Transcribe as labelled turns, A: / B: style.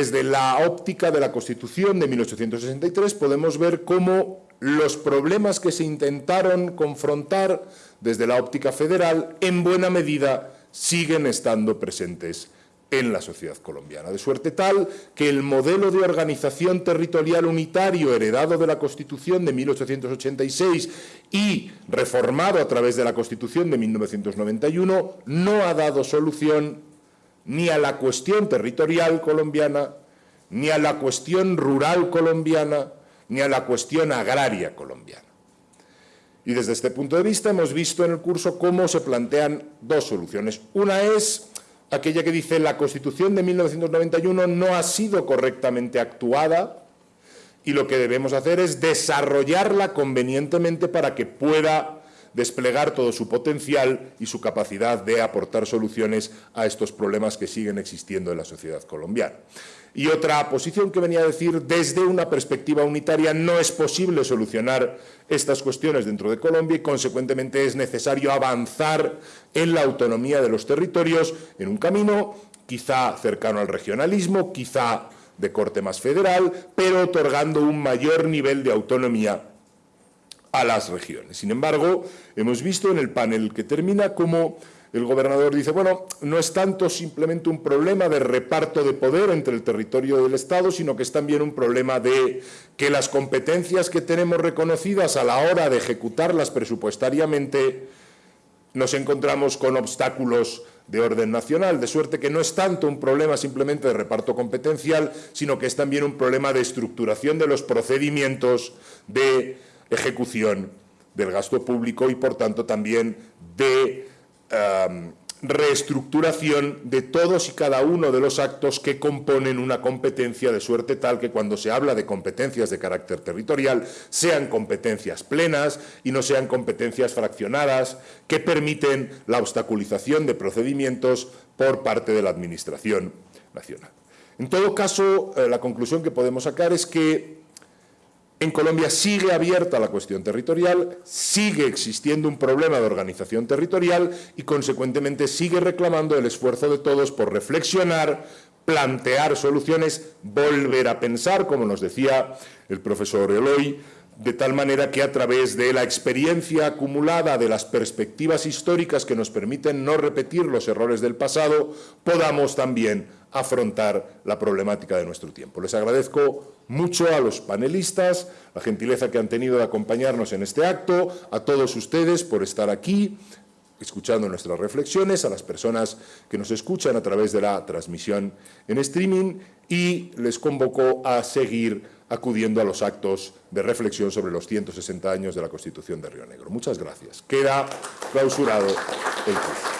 A: desde la óptica de la Constitución de 1863 podemos ver cómo los problemas que se intentaron confrontar desde la óptica federal en buena medida siguen estando presentes en la sociedad colombiana, de suerte tal que el modelo de organización territorial unitario heredado de la Constitución de 1886 y reformado a través de la Constitución de 1991 no ha dado solución ni a la cuestión territorial colombiana, ni a la cuestión rural colombiana, ni a la cuestión agraria colombiana. Y desde este punto de vista hemos visto en el curso cómo se plantean dos soluciones. Una es aquella que dice la Constitución de 1991 no ha sido correctamente actuada y lo que debemos hacer es desarrollarla convenientemente para que pueda desplegar todo su potencial y su capacidad de aportar soluciones a estos problemas que siguen existiendo en la sociedad colombiana. Y otra posición que venía a decir, desde una perspectiva unitaria no es posible solucionar estas cuestiones dentro de Colombia y consecuentemente es necesario avanzar en la autonomía de los territorios en un camino quizá cercano al regionalismo, quizá de corte más federal, pero otorgando un mayor nivel de autonomía a las regiones. Sin embargo, hemos visto en el panel que termina cómo el gobernador dice, bueno, no es tanto simplemente un problema de reparto de poder entre el territorio del Estado, sino que es también un problema de que las competencias que tenemos reconocidas a la hora de ejecutarlas presupuestariamente nos encontramos con obstáculos de orden nacional, de suerte que no es tanto un problema simplemente de reparto competencial, sino que es también un problema de estructuración de los procedimientos de ejecución del gasto público y, por tanto, también de reestructuración de todos y cada uno de los actos que componen una competencia de suerte tal que cuando se habla de competencias de carácter territorial sean competencias plenas y no sean competencias fraccionadas que permiten la obstaculización de procedimientos por parte de la Administración Nacional. En todo caso, eh, la conclusión que podemos sacar es que en Colombia sigue abierta la cuestión territorial, sigue existiendo un problema de organización territorial y, consecuentemente, sigue reclamando el esfuerzo de todos por reflexionar, plantear soluciones, volver a pensar, como nos decía el profesor Eloy, de tal manera que a través de la experiencia acumulada de las perspectivas históricas que nos permiten no repetir los errores del pasado, podamos también afrontar la problemática de nuestro tiempo. Les agradezco mucho a los panelistas, la gentileza que han tenido de acompañarnos en este acto, a todos ustedes por estar aquí, escuchando nuestras reflexiones, a las personas que nos escuchan a través de la transmisión en streaming y les convoco a seguir acudiendo a los actos de reflexión sobre los 160 años de la Constitución de Río Negro. Muchas gracias. Queda clausurado el curso.